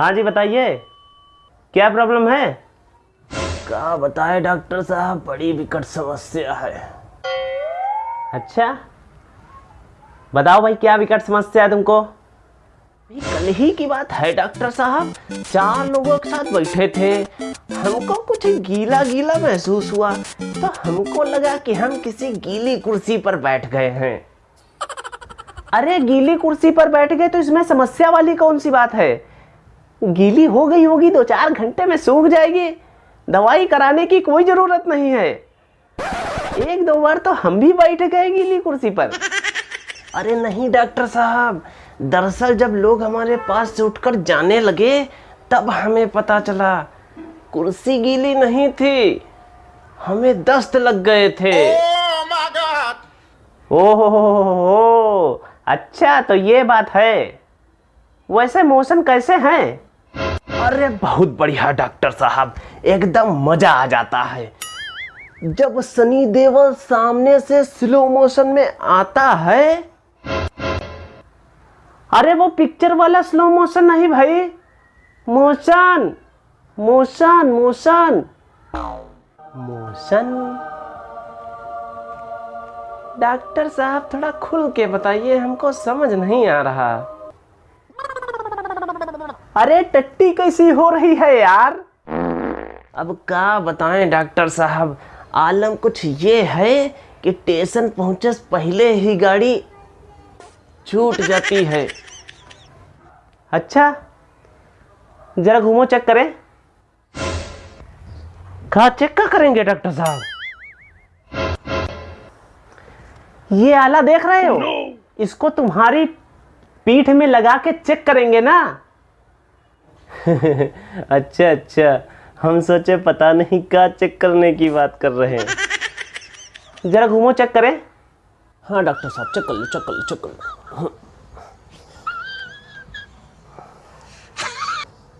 हाँ जी बताइए। क्या प्रॉब्लम है? क्या बताए डॉक्टर साहब बड़ी विकट समस्या है। अच्छा। बताओ भाई क्या विकट समस्या है तुमको? कल ही की बात है डॉक्टर साहब। चार लोगों के साथ बैठे थे। हमको कुछ गीला गीला महसूस हुआ। तो हमको लगा कि हम किसी गीली कुर्सी पर बैठ गए हैं। अरे गीली कुर्सी पर बैठ गए तो इसमें समस्या वाली कौन सी बात है? गीली हो गई होगी दो चार घंटे में सूख जाएगी। दवाई कराने की कोई ज़रूरत नहीं है। एक दो बार तो हम भी बैठ गए गीली कुर्सी पर। अरे नहीं डॉक्टर साहब दरअसल जब लोग हमारे पास से उठकर जाने लगे तब हमें पता चला कुर्सी गीली नहीं थी। हमें दस्त लग गए थे। ओहो हो अच्छा तो ये बात है। वैसे मोशन कैसे हैं? अरे बहुत बढ़िया, डॉक्टर साहब। एकदम मज़ा आ जाता है। जब सनी देवल सामने से स्लो मोशन में आता है। अरे वो पिक्चर वाला स्लो मोशन नहीं भाई। Motion motion motion motion doctor साहब, थोड़ा खुल के बताइए, हमको समझ नहीं आ रहा। अरे टट्टी कैसी हो रही है यार? अब क्या बताएँ डॉक्टर साहब? आलम कुछ ये है कि स्टेशन पहुँचे पहले ही गाड़ी छूट जाती है। अच्छा जरा घूमो चेक करें। कहा चेक का करेंगे डॉक्टर साहब? ये आला देख रहे हो? इसको तुम्हारी पीठ में लगा के चेक करेंगे ना? अच्छा अच्छा। हम सोचे पता नहीं क्या चेक करने की बात कर रहे हैं। जरा घूमो चेक करें। हाँ डॉक्टर साहब चेक कर लो चेक कर लो चेक कर लो।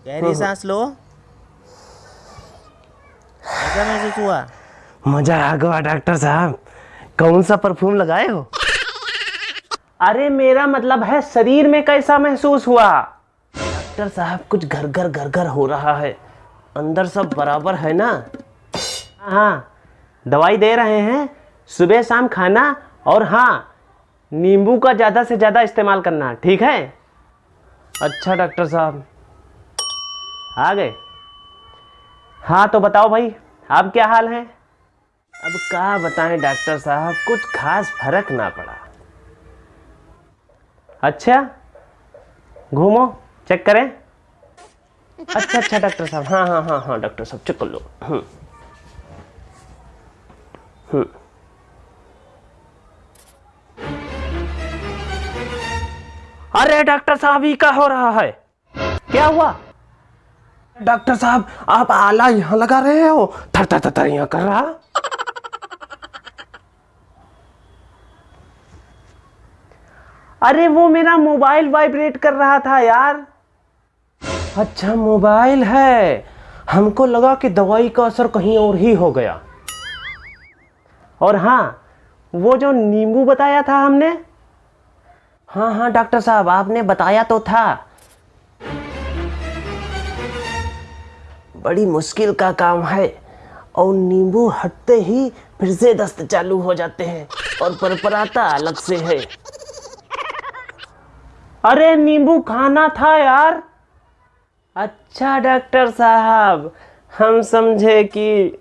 गहरी सांस लो। ऐसा महसूस हुआ? मज़ा आ गया डॉक्टर साहब। कौन सा परफ्यूम लगाए हो? अरे मेरा मतलब है शरीर में कैसा महसूस हुआ? डॉक्टर साहब, कुछ घर घर घर घर हो रहा है। अंदर सब बराबर है ना? हाँ दवाई दे रहे हैं। सुबह शाम खाना और हाँ नींबू का ज़्यादा से ज़्यादा इस्तेमाल करना, ठीक है? अच्छा डॉक्टर साहब। आ गए। हाँ तो बताओ भाई आप क्या हाल है? अब क्या बताएँ, डॉक्टर साहब, कुछ खास फ़र्क ना पड़ा। अच्छा घूमो। चेक करें। अच्छा अच्छा डॉक्टर साहब। हाँ हाँ हाँ हाँ डॉक्टर साहब चेक कर लो। हम्म। हम्म। अरे डॉक्टर साहब, ये क्या हो रहा है? क्या हुआ? डॉक्टर साहब, आप आला यहाँ लगा रहे हो? थर थर थर थर यहाँ कर रहा? अरे वो मेरा मोबाइल वाइब्रेट कर रहा था यार। अच्छा मोबाइल है। हमको लगा कि दवाई का असर कहीं और ही हो गया। और हाँ वो जो नींबू बताया था हमने? हाँ हाँ डॉक्टर साहब आपने बताया तो था। बड़ी मुश्किल का काम है और नींबू हटते ही फिर से दस्त चालू हो जाते हैं और परपराता अलग से है। अरे नींबू खाना था यार। अच्छा डॉक्टर साहब, हम समझे कि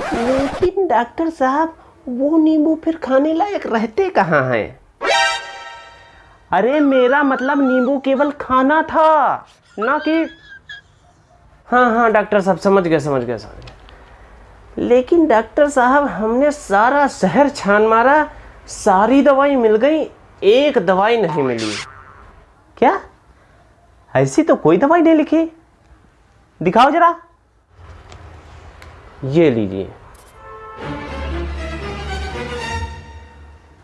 लेकिन डॉक्टर साहब, वो नींबू फिर खाने लायक रहते कहाँ हैं? अरे मेरा मतलब नींबू केवल खाना था, ना कि हाँ हाँ डॉक्टर साहब, समझ गए समझ गए समझ गए। लेकिन डॉक्टर साहब, हमने सारा शहर छान मारा, सारी दवाई मिल गई एक दवाई नहीं मिली। क्या? ऐसी तो कोई दवाई नहीं लिखी। दिखाओ जरा। ये लीजिए।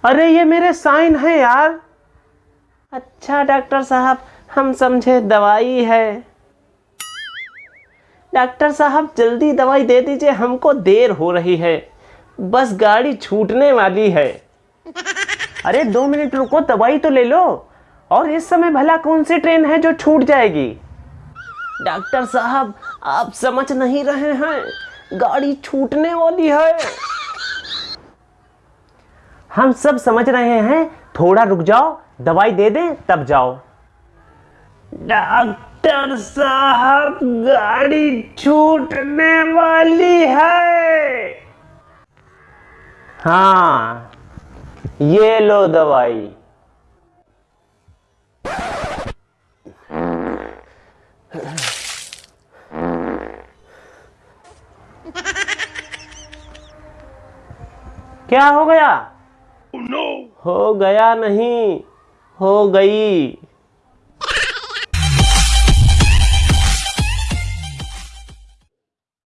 अरे, ये मेरे साइन है यार। अच्छा डॉक्टर साहब, हम समझे दवाई है। डॉक्टर साहब, जल्दी दवाई दे दीजिए, हमको देर हो रही है। बस गाड़ी छूटने वाली है। अरे दो मिनट रुको दवाई तो ले लो। और इस समय भला कौन सी ट्रेन है जो छूट जाएगी? डॉक्टर साहब आप समझ नहीं रहे हैं। गाड़ी छूटने वाली है। हम सब समझ रहे हैं। थोड़ा रुक जाओ दवाई दे दे तब जाओ। डॉक्टर साहब गाड़ी छूटने वाली है। हाँ। ये लो दवाई। क्या हो गया? Oh, no. हो गया नहीं हो गई।